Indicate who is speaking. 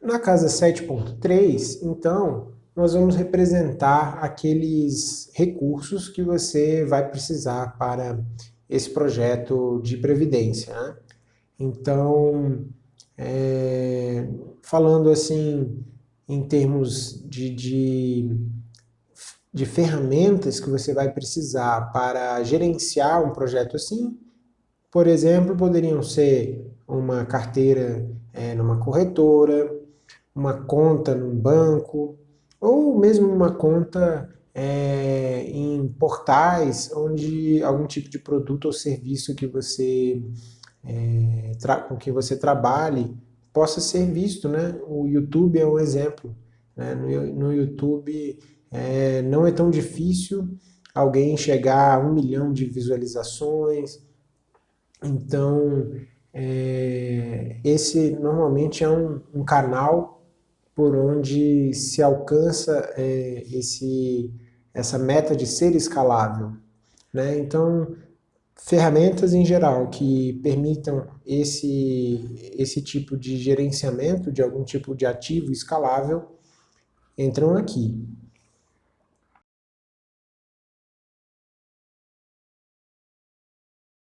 Speaker 1: Na casa 7.3, então, nós vamos representar aqueles recursos que você vai precisar para esse projeto de previdência. Né? Então, é, falando assim em termos de, de, de ferramentas que você vai precisar para gerenciar um projeto assim, por exemplo, poderiam ser uma carteira é, numa corretora, uma conta num banco, ou mesmo uma conta é, em portais onde algum tipo de produto ou serviço que você é, com que você trabalhe possa ser visto, né? O YouTube é um exemplo. Né? No, no YouTube é, não é tão difícil alguém chegar a um milhão de visualizações. Então, é, esse normalmente é um, um canal por onde se alcança é, esse, essa meta de ser escalável. Né? Então, ferramentas em geral que permitam esse, esse tipo de gerenciamento de algum tipo de ativo escalável entram aqui.